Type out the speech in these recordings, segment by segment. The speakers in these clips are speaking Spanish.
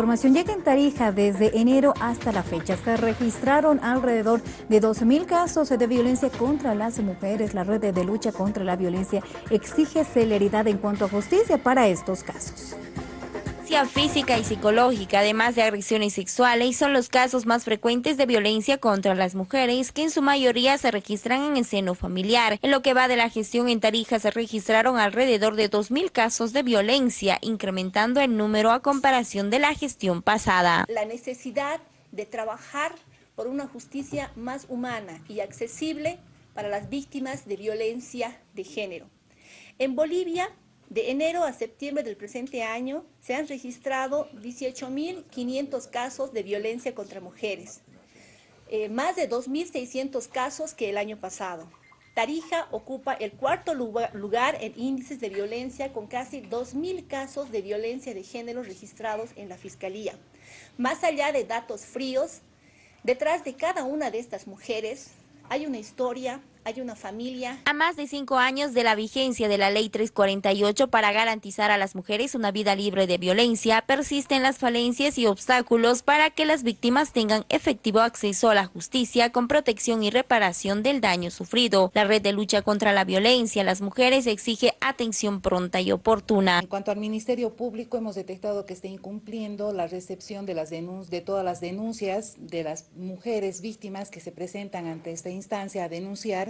Información llega en Tarija desde enero hasta la fecha. Se registraron alrededor de 12.000 casos de violencia contra las mujeres. La red de lucha contra la violencia exige celeridad en cuanto a justicia para estos casos física y psicológica, además de agresiones sexuales, son los casos más frecuentes de violencia contra las mujeres, que en su mayoría se registran en el seno familiar. En lo que va de la gestión en Tarija se registraron alrededor de 2.000 casos de violencia, incrementando el número a comparación de la gestión pasada. La necesidad de trabajar por una justicia más humana y accesible para las víctimas de violencia de género. En Bolivia de enero a septiembre del presente año se han registrado 18.500 casos de violencia contra mujeres, eh, más de 2.600 casos que el año pasado. Tarija ocupa el cuarto lugar en índices de violencia con casi 2.000 casos de violencia de género registrados en la Fiscalía. Más allá de datos fríos, detrás de cada una de estas mujeres hay una historia, hay una familia. A más de cinco años de la vigencia de la Ley 348 para garantizar a las mujeres una vida libre de violencia, persisten las falencias y obstáculos para que las víctimas tengan efectivo acceso a la justicia con protección y reparación del daño sufrido. La red de lucha contra la violencia a las mujeres exige atención pronta y oportuna. En cuanto al Ministerio Público, hemos detectado que está incumpliendo la recepción de, las de todas las denuncias de las mujeres víctimas que se presentan ante esta instancia a denunciar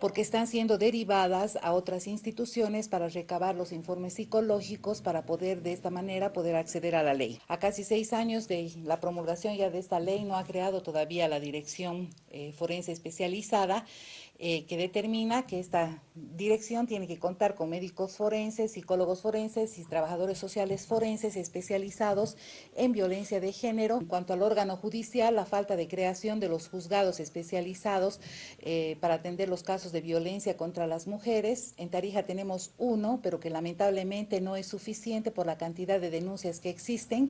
porque están siendo derivadas a otras instituciones para recabar los informes psicológicos para poder de esta manera poder acceder a la ley. A casi seis años de la promulgación ya de esta ley no ha creado todavía la dirección eh, forense especializada eh, que determina que esta dirección tiene que contar con médicos forenses, psicólogos forenses y trabajadores sociales forenses especializados en violencia de género. En cuanto al órgano judicial, la falta de creación de los juzgados especializados eh, para atender los de violencia contra las mujeres. En Tarija tenemos uno, pero que lamentablemente no es suficiente por la cantidad de denuncias que existen.